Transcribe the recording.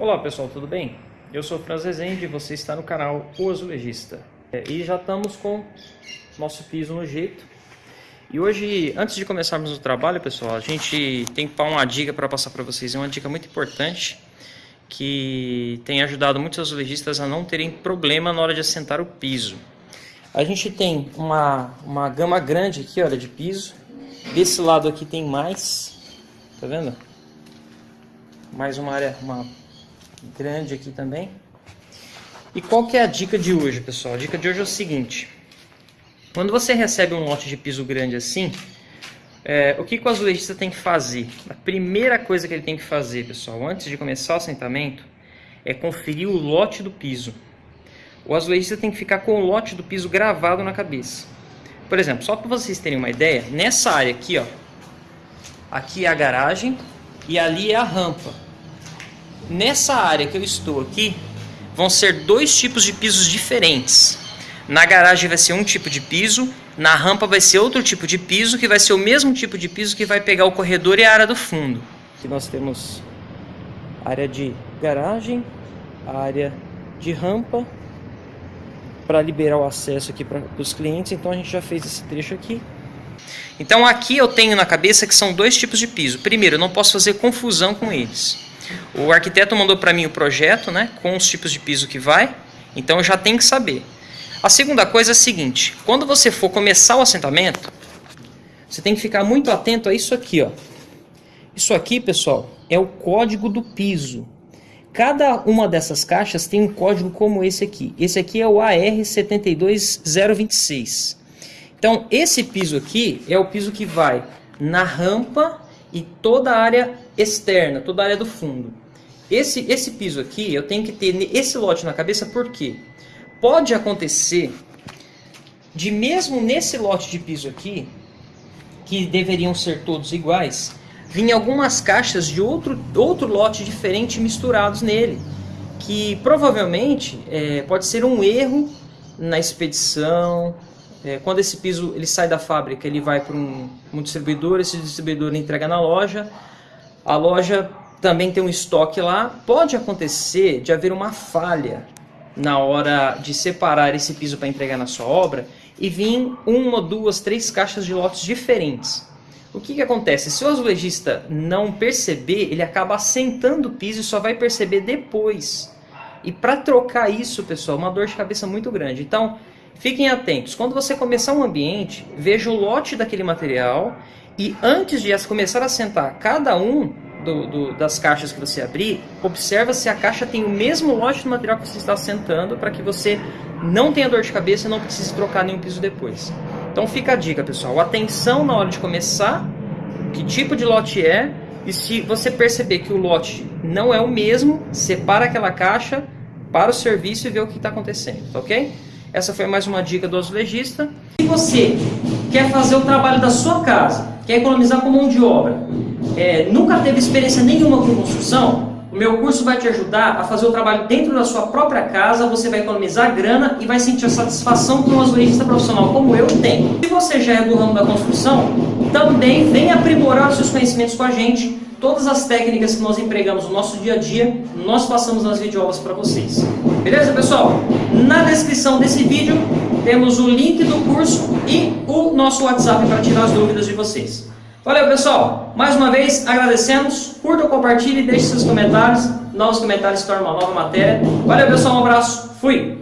Olá pessoal, tudo bem? Eu sou Franz Rezende e você está no canal O Azulejista. É, e já estamos com nosso piso no jeito. E hoje, antes de começarmos o trabalho, pessoal, a gente tem uma dica para passar para vocês. É uma dica muito importante que tem ajudado muitos azulejistas a não terem problema na hora de assentar o piso. A gente tem uma, uma gama grande aqui, olha, de piso. Desse lado aqui tem mais, tá vendo? Mais uma área, uma grande aqui também. E qual que é a dica de hoje, pessoal? A dica de hoje é o seguinte. Quando você recebe um lote de piso grande assim, é, o que, que o azulejista tem que fazer? A primeira coisa que ele tem que fazer, pessoal, antes de começar o assentamento, é conferir o lote do piso. O azulejista tem que ficar com o lote do piso gravado na cabeça. Por exemplo, só para vocês terem uma ideia, nessa área aqui, ó, aqui é a garagem e ali é a rampa. Nessa área que eu estou aqui, vão ser dois tipos de pisos diferentes. Na garagem vai ser um tipo de piso, na rampa vai ser outro tipo de piso, que vai ser o mesmo tipo de piso que vai pegar o corredor e a área do fundo. Aqui nós temos área de garagem, área de rampa, para liberar o acesso aqui para os clientes, então a gente já fez esse trecho aqui. Então aqui eu tenho na cabeça que são dois tipos de piso. Primeiro, eu não posso fazer confusão com eles. O arquiteto mandou para mim o projeto, né, com os tipos de piso que vai, então eu já tenho que saber. A segunda coisa é a seguinte, quando você for começar o assentamento, você tem que ficar muito atento a isso aqui, ó. Isso aqui, pessoal, é o código do piso. Cada uma dessas caixas tem um código como esse aqui. Esse aqui é o AR72026. Então, esse piso aqui é o piso que vai na rampa e toda a área externa, toda a área do fundo. Esse, esse piso aqui, eu tenho que ter esse lote na cabeça, porque pode acontecer de mesmo nesse lote de piso aqui, que deveriam ser todos iguais, vir algumas caixas de outro, outro lote diferente misturados nele, que provavelmente é, pode ser um erro na expedição, é, quando esse piso ele sai da fábrica, ele vai para um, um, distribuidor, esse distribuidor entrega na loja, a loja também tem um estoque lá. Pode acontecer de haver uma falha na hora de separar esse piso para entregar na sua obra e vir uma, duas, três caixas de lotes diferentes. O que, que acontece? Se o azulejista não perceber, ele acaba assentando o piso e só vai perceber depois. E para trocar isso, pessoal, é uma dor de cabeça muito grande. Então, Fiquem atentos, quando você começar um ambiente, veja o lote daquele material e antes de começar a sentar cada um do, do, das caixas que você abrir, observa se a caixa tem o mesmo lote do material que você está sentando para que você não tenha dor de cabeça e não precise trocar nenhum piso depois. Então fica a dica, pessoal. Atenção na hora de começar, que tipo de lote é, e se você perceber que o lote não é o mesmo, separa aquela caixa para o serviço e vê o que está acontecendo, tá ok? Essa foi mais uma dica do azulejista. Se você quer fazer o trabalho da sua casa, quer economizar com mão de obra, é, nunca teve experiência nenhuma com construção, o meu curso vai te ajudar a fazer o trabalho dentro da sua própria casa, você vai economizar grana e vai sentir a satisfação que um azulejista profissional como eu tem. Se você já é do ramo da construção, também vem aprimorar os seus conhecimentos com a gente todas as técnicas que nós empregamos no nosso dia a dia, nós passamos nas videoaulas para vocês. Beleza, pessoal? Na descrição desse vídeo temos o link do curso e o nosso WhatsApp para tirar as dúvidas de vocês. Valeu, pessoal! Mais uma vez, agradecemos. Curta, compartilhe, deixe seus comentários. Novos comentários tornam uma nova matéria. Valeu, pessoal! Um abraço. Fui!